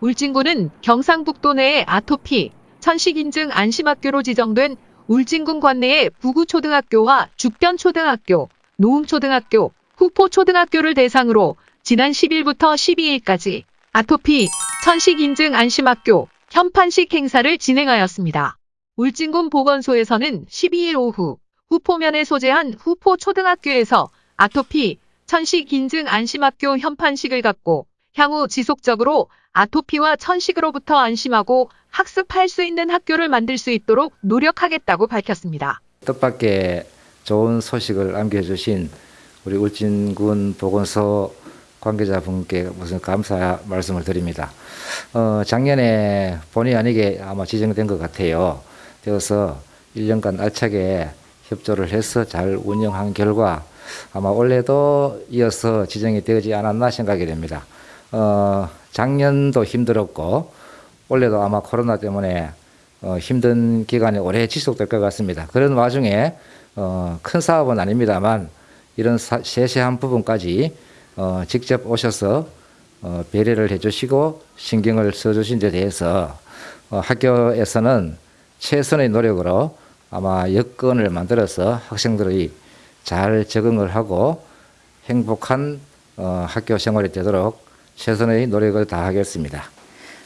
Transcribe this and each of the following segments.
울진군은 경상북도 내의 아토피, 천식인증 안심학교로 지정된 울진군 관내의 부구초등학교와 죽변초등학교, 노음초등학교, 후포초등학교를 대상으로 지난 10일부터 12일까지 아토피, 천식인증 안심학교, 현판식 행사를 진행하였습니다. 울진군 보건소에서는 12일 오후 후포면에 소재한 후포초등학교에서 아토피, 천식인증 안심학교 현판식을 갖고 향후 지속적으로 아토피와 천식으로부터 안심하고 학습할 수 있는 학교를 만들 수 있도록 노력하겠다고 밝혔습니다. 뜻밖의 좋은 소식을 안겨주신 우리 울진군 보건소 관계자분께 무슨 감사 말씀을 드립니다. 어, 작년에 본의 아니게 아마 지정된 것 같아요. 되어서 1년간 알차게 협조를 해서 잘 운영한 결과 아마 올해도 이어서 지정이 되지 않았나 생각이 됩니다. 어, 작년도 힘들었고 올해도 아마 코로나 때문에 어, 힘든 기간이 오래 지속될 것 같습니다. 그런 와중에 어, 큰 사업은 아닙니다만 이런 사, 세세한 부분까지 어, 직접 오셔서 어, 배려를 해주시고 신경을 써주신 데 대해서 어, 학교에서는 최선의 노력으로 아마 여건을 만들어서 학생들이 잘 적응을 하고 행복한 어, 학교 생활이 되도록 최선의 노력을 다하겠습니다.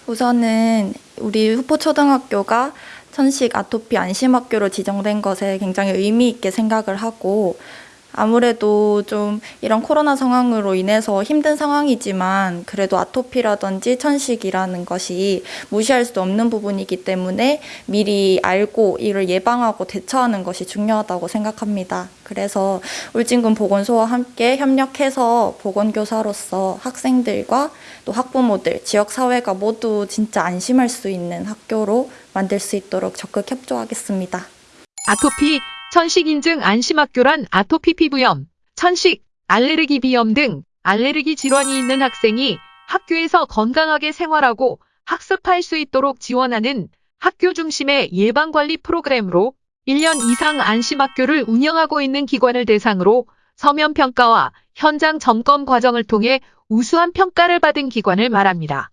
우선은 우리 후포초등학교가 천식 아토피 안심학교로 지정된 것에 굉장히 의미 있게 생각을 하고 아무래도 좀 이런 코로나 상황으로 인해서 힘든 상황이지만 그래도 아토피라든지 천식이라는 것이 무시할 수 없는 부분이기 때문에 미리 알고 이를 예방하고 대처하는 것이 중요하다고 생각합니다. 그래서 울진군 보건소와 함께 협력해서 보건교사로서 학생들과 또 학부모들, 지역사회가 모두 진짜 안심할 수 있는 학교로 만들 수 있도록 적극 협조하겠습니다. 아토피, 천식 인증 안심학교란 아토피 피부염, 천식, 알레르기 비염 등 알레르기 질환이 있는 학생이 학교에서 건강하게 생활하고 학습할 수 있도록 지원하는 학교 중심의 예방관리 프로그램으로 1년 이상 안심학교를 운영하고 있는 기관을 대상으로 서면 평가와 현장 점검 과정을 통해 우수한 평가를 받은 기관을 말합니다.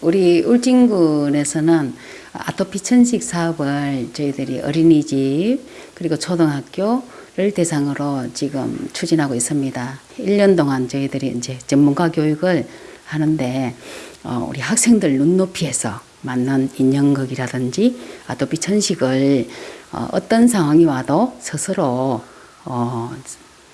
우리 울진군에서는 아토피 천식 사업을 저희들이 어린이집 그리고 초등학교를 대상으로 지금 추진하고 있습니다. 1년 동안 저희들이 이제 전문가 교육을 하는데 어, 우리 학생들 눈높이에서 맞는 인형극이라든지 아토피 천식을 어, 어떤 상황이 와도 스스로 어,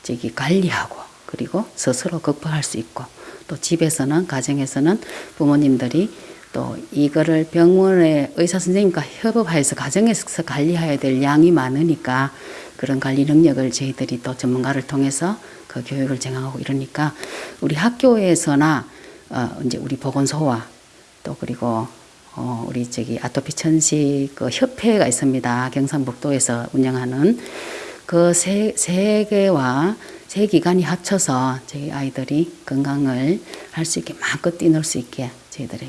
저기 관리하고 그리고 스스로 극복할 수 있고 또 집에서는 가정에서는 부모님들이 또 이거를 병원의 의사 선생님과 협업하여서 가정에서 관리해야 될 양이 많으니까 그런 관리 능력을 저희들이 또 전문가를 통해서 그 교육을 정하고 이러니까 우리 학교에서나 어 이제 우리 보건소와 또 그리고 어 우리 저기 아토피 천식 그 협회가 있습니다. 경상북도에서 운영하는 그 세 세 개와 세 기관이 합쳐서 저희 아이들이 건강을 할 수 있게 마음껏 뛰놀 수 있게 저희들이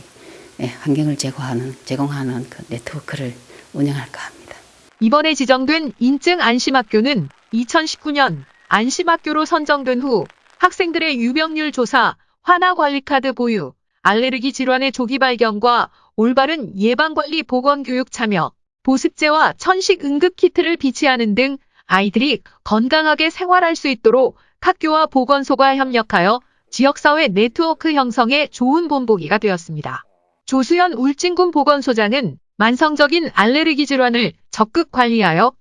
예, 환경을 제공하는, 제공하는 그 네트워크를 운영할까 합니다. 이번에 지정된 인증 안심학교는 2019년 안심학교로 선정된 후 학생들의 유병률 조사, 환아관리카드 보유, 알레르기 질환의 조기 발견과 올바른 예방관리 보건교육 참여, 보습제와 천식 응급키트를 비치하는 등 아이들이 건강하게 생활할 수 있도록 학교와 보건소가 협력하여 지역사회 네트워크 형성에 좋은 본보기가 되었습니다. 조수연 울진군 보건소장은 만성적인 알레르기 질환을 적극 관리하여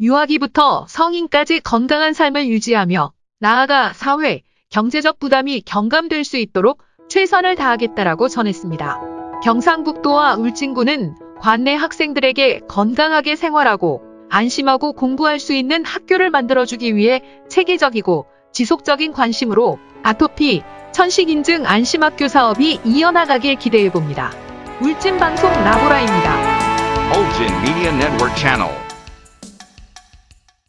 유아기부터 성인까지 건강한 삶을 유지하며 나아가 사회, 경제적 부담이 경감될 수 있도록 최선을 다하겠다라고 전했습니다. 경상북도와 울진군은 관내 학생들에게 건강하게 생활하고 안심하고 공부할 수 있는 학교를 만들어주기 위해 체계적이고 지속적인 관심으로 아토피, 천식인증 안심학교 사업이 이어나가길 기대해봅니다. 울진방송 라보라입니다. Ultin Media Network Channel.